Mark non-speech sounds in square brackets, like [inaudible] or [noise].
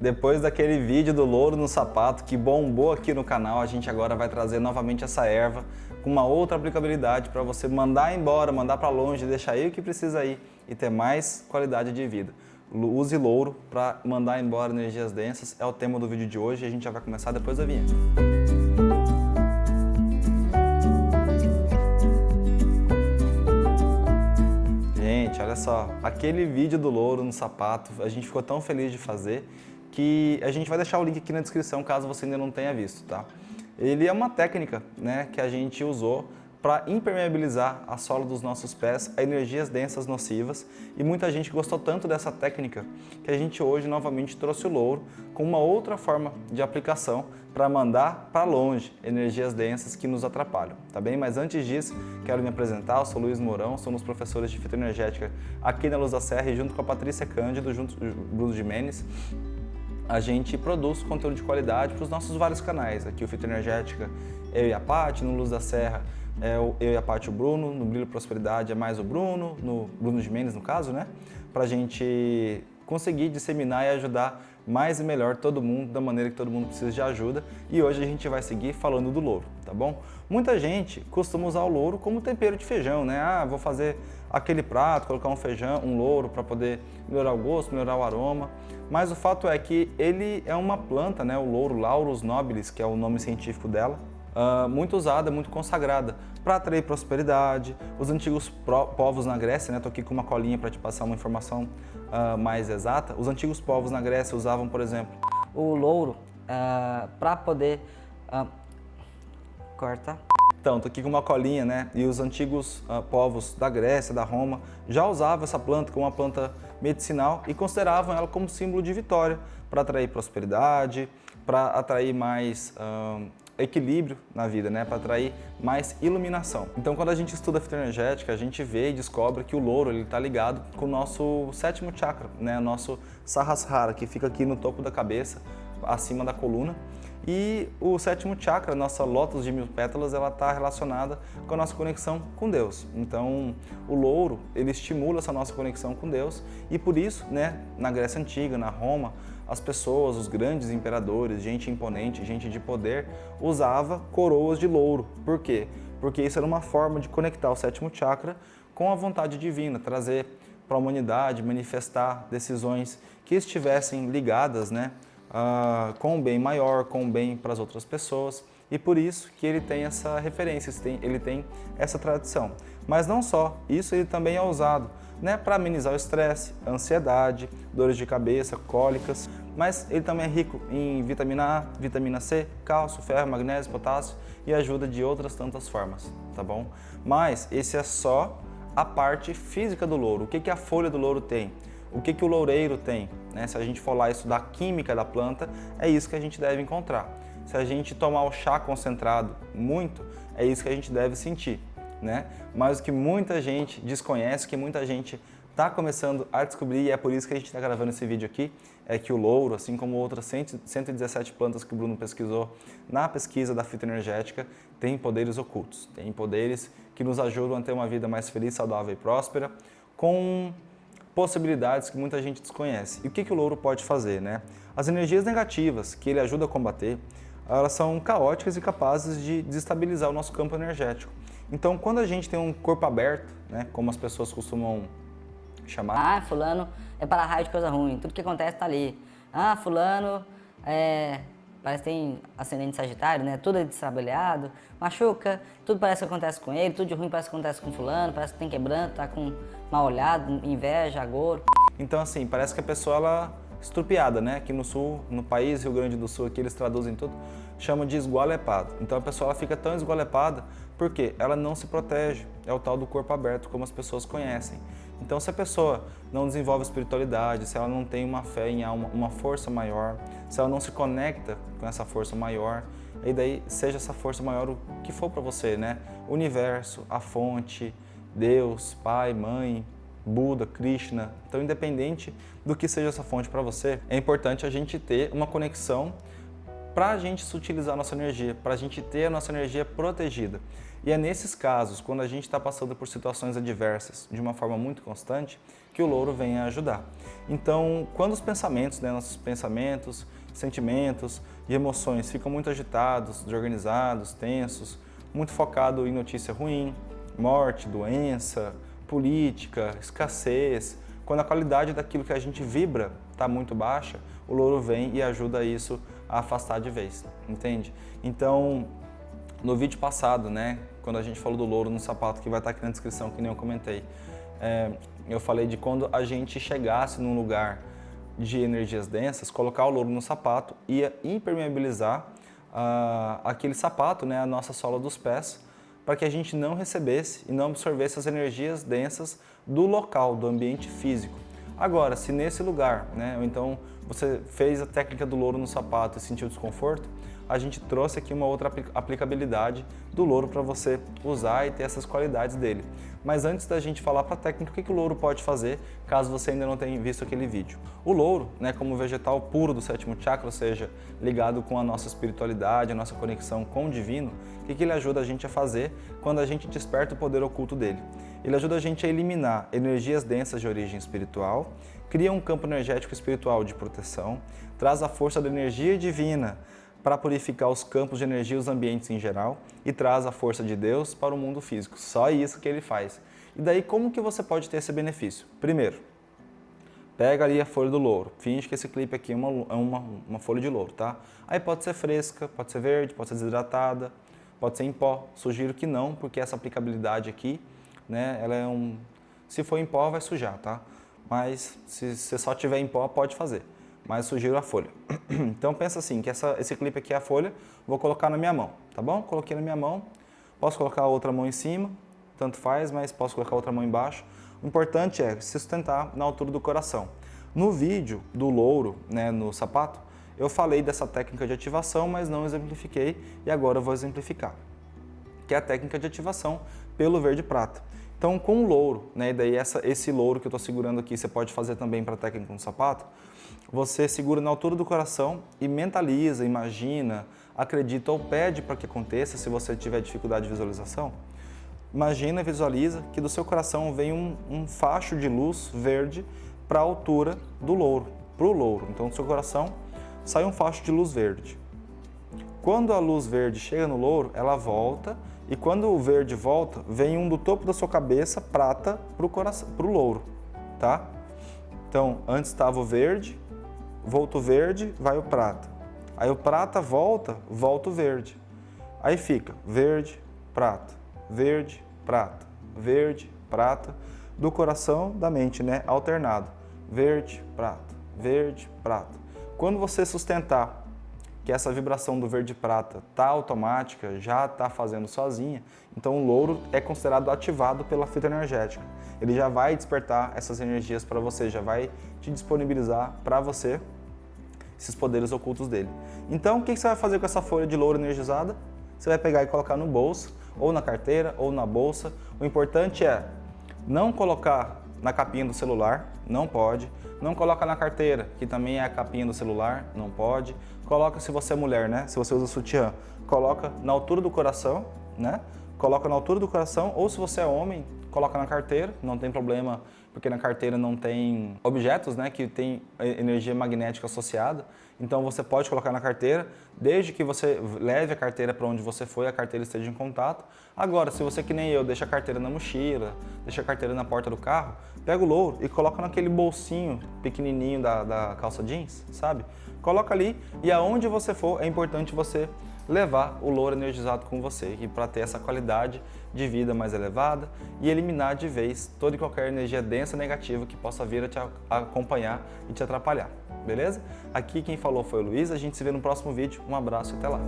Depois daquele vídeo do louro no sapato que bombou aqui no canal, a gente agora vai trazer novamente essa erva com uma outra aplicabilidade para você mandar embora, mandar para longe, deixar aí o que precisa ir e ter mais qualidade de vida. Use louro para mandar embora energias densas, é o tema do vídeo de hoje e a gente já vai começar depois da vinheta. Gente, olha só, aquele vídeo do louro no sapato, a gente ficou tão feliz de fazer que a gente vai deixar o link aqui na descrição caso você ainda não tenha visto, tá? Ele é uma técnica né, que a gente usou para impermeabilizar a sola dos nossos pés a energias densas nocivas e muita gente gostou tanto dessa técnica que a gente hoje novamente trouxe o louro com uma outra forma de aplicação para mandar para longe energias densas que nos atrapalham, tá bem? Mas antes disso, quero me apresentar, eu sou Luiz Mourão, somos professores de fitoenergética aqui na Luz da Serra e junto com a Patrícia Cândido, junto com o Bruno Jimenez, a gente produz conteúdo de qualidade para os nossos vários canais. Aqui o Fito Energética, eu e a Paty, no Luz da Serra, é eu e a Paty o Bruno, no Brilho Prosperidade é mais o Bruno, no Bruno de Mendes no caso, né? Para a gente conseguir disseminar e ajudar mais e melhor todo mundo, da maneira que todo mundo precisa de ajuda. E hoje a gente vai seguir falando do louro, tá bom? Muita gente costuma usar o louro como tempero de feijão, né? Ah, vou fazer aquele prato, colocar um feijão, um louro para poder melhorar o gosto, melhorar o aroma. Mas o fato é que ele é uma planta, né? O louro Laurus nobilis, que é o nome científico dela, Uh, muito usada, muito consagrada para atrair prosperidade. Os antigos povos na Grécia, né, estou aqui com uma colinha para te passar uma informação uh, mais exata. Os antigos povos na Grécia usavam, por exemplo, o louro uh, para poder corta. Então, estou aqui com uma colinha, né? E os antigos povos da Grécia, da Roma, já usavam essa planta como uma planta medicinal e consideravam ela como símbolo de vitória para atrair prosperidade, para atrair mais equilíbrio na vida, né, para atrair mais iluminação. Então, quando a gente estuda a fitoenergética, a gente vê e descobre que o louro está ligado com o nosso sétimo chakra, né, nosso Sahasrara, que fica aqui no topo da cabeça, acima da coluna. E o sétimo chakra, nossa lótus de mil pétalas, ela está relacionada com a nossa conexão com Deus. Então, o louro, ele estimula essa nossa conexão com Deus e por isso, né, na Grécia Antiga, na Roma, as pessoas, os grandes imperadores, gente imponente, gente de poder, usava coroas de louro. Por quê? Porque isso era uma forma de conectar o sétimo chakra com a vontade divina, trazer para a humanidade, manifestar decisões que estivessem ligadas né, uh, com o bem maior, com o bem para as outras pessoas. E por isso que ele tem essa referência, ele tem essa tradição. Mas não só, isso ele também é usado né, para amenizar o estresse, ansiedade, dores de cabeça, cólicas, mas ele também é rico em vitamina A, vitamina C, cálcio, ferro, magnésio, potássio e ajuda de outras tantas formas, tá bom? Mas esse é só a parte física do louro. O que, que a folha do louro tem? O que, que o loureiro tem? Né? Se a gente for lá estudar química da planta, é isso que a gente deve encontrar. Se a gente tomar o chá concentrado muito, é isso que a gente deve sentir né? Mas o que muita gente desconhece, que muita gente está começando a descobrir, e é por isso que a gente está gravando esse vídeo aqui, é que o louro, assim como outras 117 plantas que o Bruno pesquisou na pesquisa da fitoenergética, tem poderes ocultos, tem poderes que nos ajudam a ter uma vida mais feliz, saudável e próspera, com possibilidades que muita gente desconhece. E o que, que o louro pode fazer? Né? As energias negativas que ele ajuda a combater, elas são caóticas e capazes de desestabilizar o nosso campo energético. Então, quando a gente tem um corpo aberto, né, como as pessoas costumam chamar... Ah, fulano é para raio de coisa ruim, tudo que acontece tá ali. Ah, fulano é, parece que tem ascendente sagitário, né, tudo é destrabalhado, machuca, tudo parece que acontece com ele, tudo de ruim parece que acontece com fulano, parece que tem quebranto, tá com mal olhado, inveja, agouro. Então, assim, parece que a pessoa, ela estrupiada, né? Aqui no sul, no país, Rio Grande do Sul, aqui eles traduzem tudo, chama de esgualepado. Então a pessoa fica tão esgualepada porque ela não se protege, é o tal do corpo aberto, como as pessoas conhecem. Então se a pessoa não desenvolve espiritualidade, se ela não tem uma fé em alma, uma força maior, se ela não se conecta com essa força maior, e daí seja essa força maior o que for para você, né? O universo, a fonte, Deus, pai, mãe, Buda, Krishna. Então, independente do que seja essa fonte para você, é importante a gente ter uma conexão para a gente utilizar a nossa energia, para a gente ter a nossa energia protegida. E é nesses casos, quando a gente está passando por situações adversas de uma forma muito constante, que o louro vem a ajudar. Então, quando os pensamentos, né, nossos pensamentos, sentimentos e emoções ficam muito agitados, desorganizados, tensos, muito focado em notícia ruim, morte, doença, política, escassez, quando a qualidade daquilo que a gente vibra está muito baixa, o louro vem e ajuda isso a afastar de vez, entende? Então, no vídeo passado, né, quando a gente falou do louro no sapato, que vai estar aqui na descrição, que nem eu comentei, é, eu falei de quando a gente chegasse num lugar de energias densas, colocar o louro no sapato ia impermeabilizar uh, aquele sapato, né, a nossa sola dos pés, para que a gente não recebesse e não absorvesse as energias densas do local, do ambiente físico. Agora, se nesse lugar, né, ou então você fez a técnica do louro no sapato e sentiu desconforto, a gente trouxe aqui uma outra aplicabilidade do louro para você usar e ter essas qualidades dele. Mas antes da gente falar para a técnica, o que, que o louro pode fazer, caso você ainda não tenha visto aquele vídeo? O louro, né, como vegetal puro do sétimo chakra, ou seja, ligado com a nossa espiritualidade, a nossa conexão com o divino, o que, que ele ajuda a gente a fazer quando a gente desperta o poder oculto dele? Ele ajuda a gente a eliminar energias densas de origem espiritual, cria um campo energético espiritual de proteção, traz a força da energia divina para purificar os campos de energia e os ambientes em geral e traz a força de Deus para o mundo físico. Só isso que ele faz. E daí como que você pode ter esse benefício? Primeiro, pega ali a folha do louro, finge que esse clipe aqui é uma, é uma, uma folha de louro, tá? Aí pode ser fresca, pode ser verde, pode ser desidratada, pode ser em pó. Sugiro que não, porque essa aplicabilidade aqui, né, ela é um... Se for em pó, vai sujar, tá? Mas se você só tiver em pó, pode fazer mas sugiro a folha. [clears throat] Então pensa assim, que essa, esse clipe aqui é a folha, vou colocar na minha mão, tá bom? Coloquei na minha mão, posso colocar a outra mão em cima, tanto faz, mas posso colocar a outra mão embaixo. O importante é se sustentar na altura do coração. No vídeo do louro, né, no sapato, eu falei dessa técnica de ativação, mas não exemplifiquei e agora eu vou exemplificar. Que é a técnica de ativação pelo verde prata. Então com o louro, né, e daí essa, esse louro que eu estou segurando aqui, você pode fazer também para a técnica no sapato, você segura na altura do coração e mentaliza, imagina, acredita ou pede para que aconteça se você tiver dificuldade de visualização. Imagina e visualiza que do seu coração vem um, um facho de luz verde para a altura do louro, para o louro. Então do seu coração sai um facho de luz verde. Quando a luz verde chega no louro, ela volta e quando o verde volta, vem um do topo da sua cabeça prata para o louro, tá? Então, antes estava o verde, volta o verde, vai o prata. Aí o prata volta, volta o verde. Aí fica verde, prata, verde, prata, verde, prata, do coração da mente, né? Alternado. Verde, prata, verde, prata. Quando você sustentar que essa vibração do verde prata tá automática, já está fazendo sozinha, então o louro é considerado ativado pela fita energética. Ele já vai despertar essas energias para você, já vai te disponibilizar para você esses poderes ocultos dele. Então, o que você vai fazer com essa folha de louro energizada? Você vai pegar e colocar no bolso, ou na carteira, ou na bolsa. O importante é não colocar na capinha do celular, não pode. Não coloca na carteira, que também é a capinha do celular, não pode. Coloca se você é mulher, né? Se você usa sutiã, coloca na altura do coração, né? Coloca na altura do coração, ou se você é homem, coloca na carteira, não tem problema, porque na carteira não tem objetos né, que tem energia magnética associada. Então você pode colocar na carteira, desde que você leve a carteira para onde você foi, a carteira esteja em contato. Agora, se você que nem eu, deixa a carteira na mochila, deixa a carteira na porta do carro, pega o louro e coloca naquele bolsinho pequenininho da, da calça jeans, sabe? Coloca ali e aonde você for, é importante você levar o louro energizado com você e para ter essa qualidade de vida mais elevada e eliminar de vez toda e qualquer energia densa negativa que possa vir a te acompanhar e te atrapalhar, beleza? Aqui quem falou foi o Luiz, a gente se vê no próximo vídeo, um abraço e até lá!